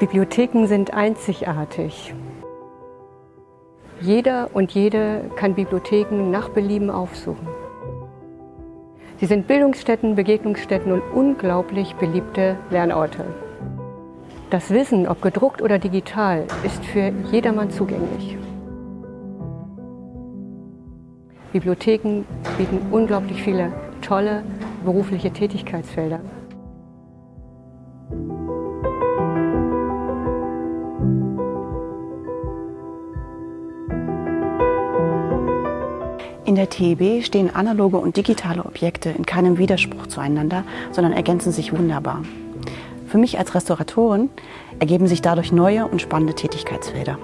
Bibliotheken sind einzigartig. Jeder und jede kann Bibliotheken nach Belieben aufsuchen. Sie sind Bildungsstätten, Begegnungsstätten und unglaublich beliebte Lernorte. Das Wissen, ob gedruckt oder digital, ist für jedermann zugänglich. Bibliotheken bieten unglaublich viele tolle berufliche Tätigkeitsfelder. In der TEB stehen analoge und digitale Objekte in keinem Widerspruch zueinander, sondern ergänzen sich wunderbar. Für mich als Restauratorin ergeben sich dadurch neue und spannende Tätigkeitsfelder.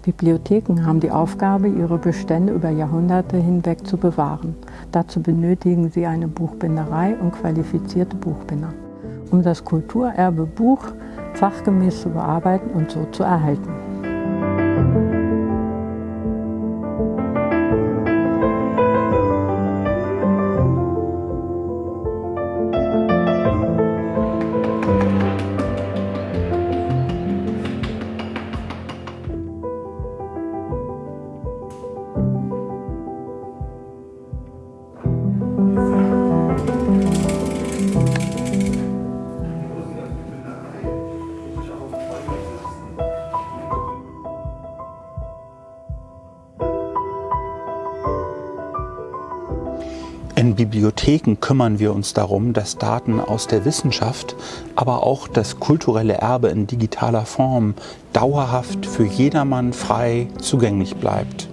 Bibliotheken haben die Aufgabe, ihre Bestände über Jahrhunderte hinweg zu bewahren. Dazu benötigen sie eine Buchbinderei und qualifizierte Buchbinder, um das Kulturerbe Buch fachgemäß zu bearbeiten und so zu erhalten. In Bibliotheken kümmern wir uns darum, dass Daten aus der Wissenschaft, aber auch das kulturelle Erbe in digitaler Form dauerhaft für jedermann frei zugänglich bleibt.